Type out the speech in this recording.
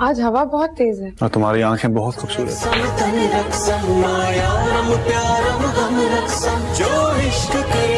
آج ہوا بہت تیز ہے۔ اور تمہاری آنکھیں بہت خوبصورت ہیں۔